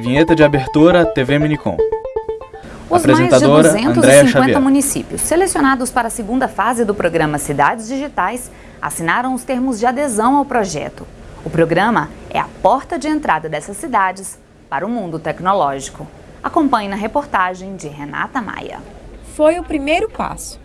Vinheta de abertura TV Minicom. Os mais de Andréa 250 Xavier. municípios selecionados para a segunda fase do programa Cidades Digitais assinaram os termos de adesão ao projeto. O programa é a porta de entrada dessas cidades para o mundo tecnológico. Acompanhe na reportagem de Renata Maia. Foi o primeiro passo.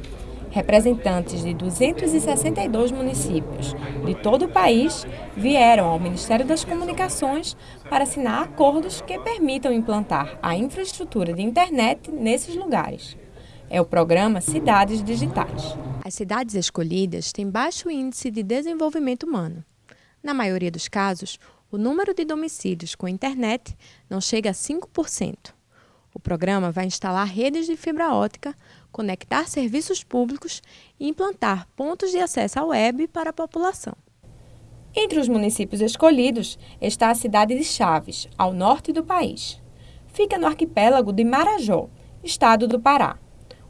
Representantes de 262 municípios de todo o país vieram ao Ministério das Comunicações para assinar acordos que permitam implantar a infraestrutura de internet nesses lugares. É o programa Cidades Digitais. As cidades escolhidas têm baixo índice de desenvolvimento humano. Na maioria dos casos, o número de domicílios com internet não chega a 5%. O programa vai instalar redes de fibra ótica, conectar serviços públicos e implantar pontos de acesso à web para a população. Entre os municípios escolhidos está a cidade de Chaves, ao norte do país. Fica no arquipélago de Marajó, estado do Pará.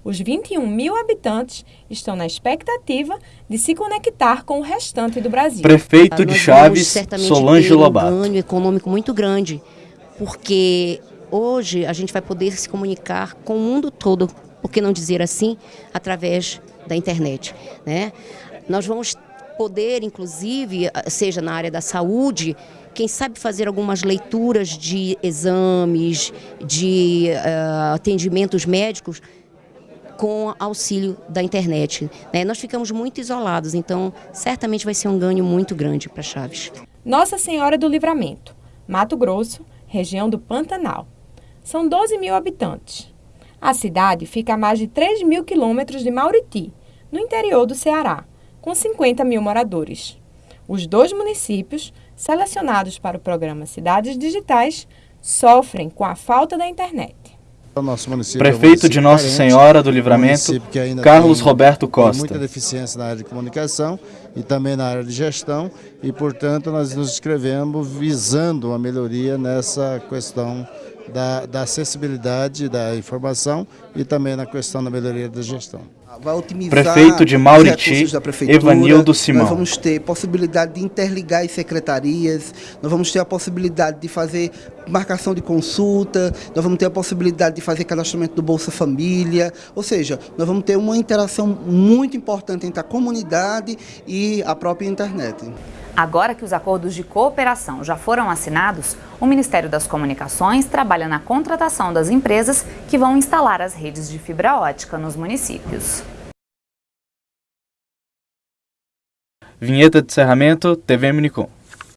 Os 21 mil habitantes estão na expectativa de se conectar com o restante do Brasil. Prefeito Ah, de Chaves, Solange Lobato. um ganho econômico muito grande, porque hoje a gente vai poder se comunicar com o mundo todo, por que não dizer assim, através da internet. Né? Nós vamos poder, inclusive, seja na área da saúde, quem sabe fazer algumas leituras de exames, de eh, atendimentos médicos com auxílio da internet. né? Nós ficamos muito isolados, então certamente vai ser um ganho muito grande para Chaves. Nossa Senhora do Livramento, Mato Grosso, região do Pantanal. São 12 mil habitantes. A cidade fica a mais de 3 mil quilômetros de Mauriti, no interior do Ceará, com 50 mil moradores. Os dois municípios, selecionados para o programa Cidades Digitais, sofrem com a falta da internet. O nosso município Prefeito é um de Nossa Senhora do um Livramento, ainda Carlos tem- Roberto Tem Costa. muita deficiência na área de comunicação e também na área de gestão e, portanto, nós nos inscrevemos visando uma melhoria nessa questão da, da acessibilidade da informação e tambtambém na questão da melhoria da gestão. Vai otimizar Prefeito de os Mauriti, recursos da prefeitura, Evanildo Simão. Nós vamos ter possibilidade de interligar as secretarias, nós vamos ter a possibilidade de fazer marcação de consulta, nós vamos ter a possibilidade de fazer cadastramento do Bolsa Família, ou seja, nós vamos ter uma interação muito importante entre a comunidade e a própria internet. Agora que os acordos de cooperação já foram assinados, o Ministério das Comunicações trabalha na contratação das empresas que vão instalar as redes de fibra ótica nos municípios. Vinheta de encerramento TV Minicom.